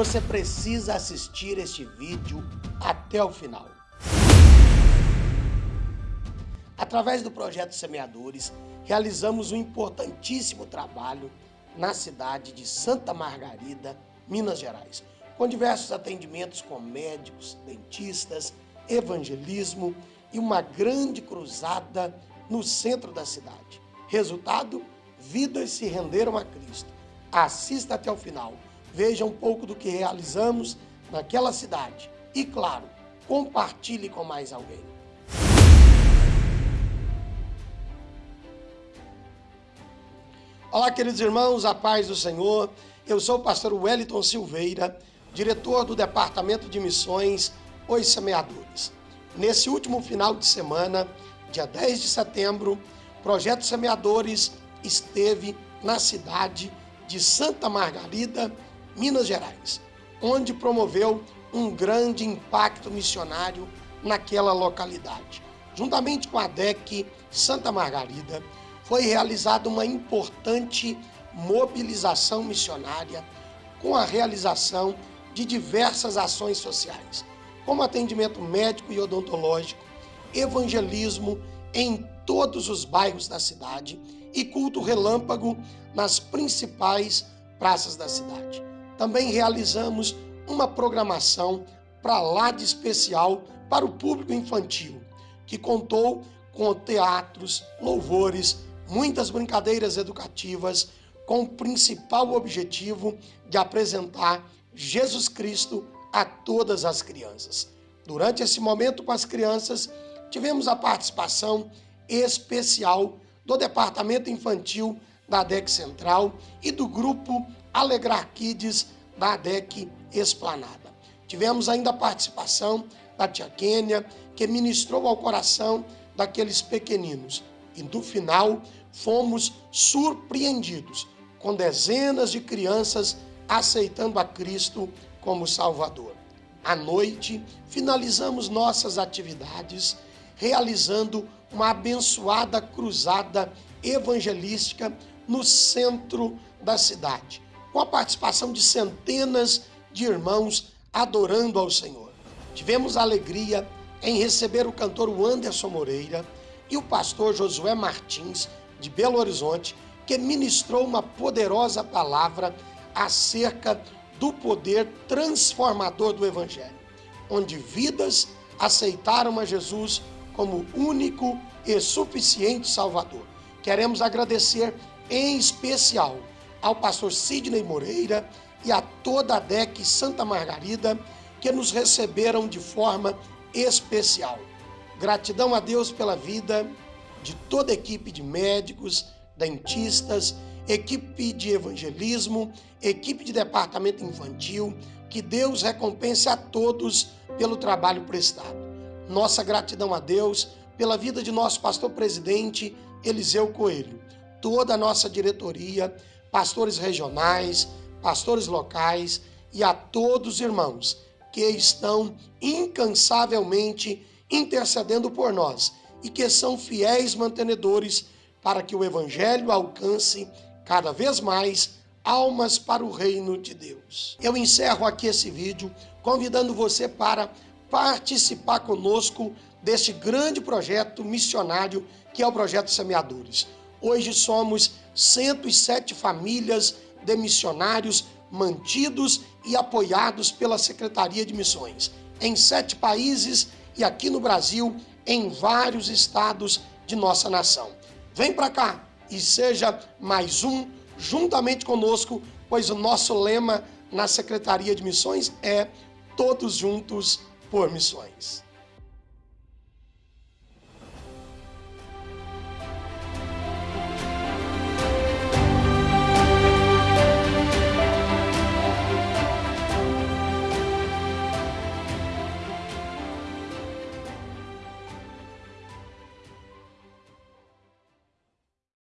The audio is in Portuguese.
Você precisa assistir este vídeo até o final. Através do projeto Semeadores, realizamos um importantíssimo trabalho na cidade de Santa Margarida, Minas Gerais, com diversos atendimentos com médicos, dentistas, evangelismo e uma grande cruzada no centro da cidade. Resultado, vidas se renderam a Cristo. Assista até o final, veja um pouco do que realizamos naquela cidade e, claro, compartilhe com mais alguém. Olá, queridos irmãos, a paz do Senhor. Eu sou o pastor Wellington Silveira, diretor do Departamento de Missões Os Semeadores. Nesse último final de semana, dia 10 de setembro, Projeto Semeadores esteve na cidade de Santa Margarida, Minas Gerais, onde promoveu um grande impacto missionário naquela localidade. Juntamente com a DEC Santa Margarida, foi realizada uma importante mobilização missionária com a realização de diversas ações sociais, como atendimento médico e odontológico, evangelismo em todos os bairros da cidade e culto relâmpago nas principais praças da cidade. Também realizamos uma programação para lá de especial para o público infantil, que contou com teatros, louvores, muitas brincadeiras educativas com o principal objetivo de apresentar Jesus Cristo a todas as crianças. Durante esse momento com as crianças, tivemos a participação especial do Departamento Infantil da ADEC Central e do Grupo Alegrar Kids da ADEC Esplanada. Tivemos ainda a participação da tia Kênia, que ministrou ao coração daqueles pequeninos. E no final, fomos surpreendidos com dezenas de crianças aceitando a Cristo como Salvador. À noite, finalizamos nossas atividades realizando uma abençoada cruzada evangelística no centro da cidade, com a participação de centenas de irmãos adorando ao Senhor. Tivemos alegria em receber o cantor Anderson Moreira e o pastor Josué Martins, de Belo Horizonte, que ministrou uma poderosa palavra acerca do poder transformador do Evangelho, onde vidas aceitaram a Jesus como único e suficiente Salvador. Queremos agradecer em especial ao pastor Sidney Moreira e a toda a DEC Santa Margarida que nos receberam de forma especial. Gratidão a Deus pela vida de toda a equipe de médicos, dentistas, equipe de evangelismo, equipe de departamento infantil, que Deus recompense a todos pelo trabalho prestado. Nossa gratidão a Deus pela vida de nosso pastor presidente Eliseu Coelho, toda a nossa diretoria, pastores regionais, pastores locais e a todos os irmãos que estão incansavelmente intercedendo por nós e que são fiéis mantenedores para que o Evangelho alcance cada vez mais almas para o reino de Deus. Eu encerro aqui esse vídeo convidando você para participar conosco deste grande projeto missionário que é o Projeto Semeadores. Hoje somos 107 famílias de missionários mantidos e apoiados pela Secretaria de Missões em sete países e aqui no Brasil em vários estados de nossa nação. Vem para cá e seja mais um juntamente conosco, pois o nosso lema na Secretaria de Missões é Todos Juntos por Missões.